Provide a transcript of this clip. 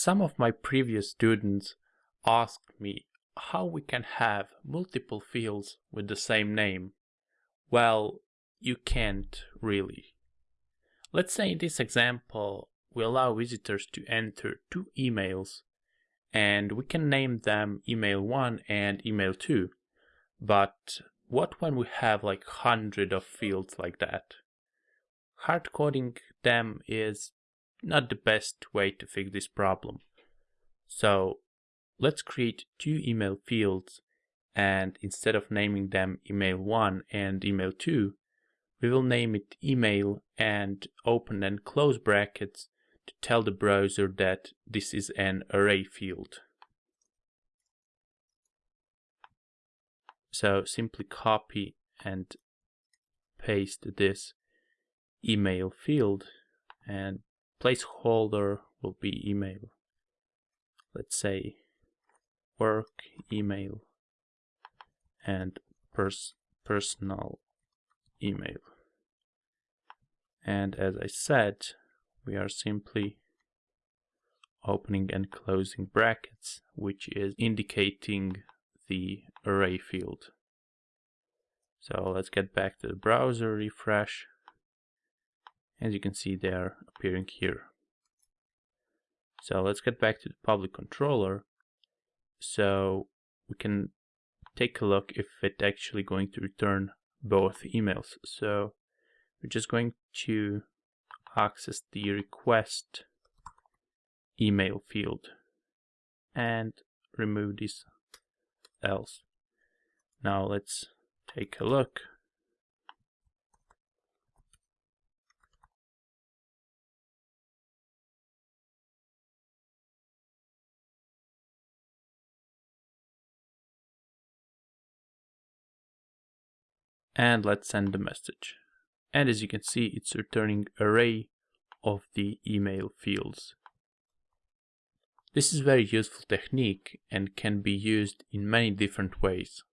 Some of my previous students asked me how we can have multiple fields with the same name. Well, you can't really. Let's say in this example, we allow visitors to enter two emails and we can name them email 1 and email 2. But what when we have like hundred of fields like that? Hard coding them is not the best way to fix this problem. So let's create two email fields and instead of naming them email 1 and email 2, we will name it email and open and close brackets to tell the browser that this is an array field. So simply copy and paste this email field and placeholder will be email. Let's say work email and pers personal email. And as I said, we are simply opening and closing brackets, which is indicating the array field. So let's get back to the browser, refresh. As you can see, they are appearing here. So let's get back to the public controller. So we can take a look if it's actually going to return both emails. So we're just going to access the request email field and remove this else. Now let's take a look. And let's send the message. And as you can see, it's returning array of the email fields. This is very useful technique and can be used in many different ways.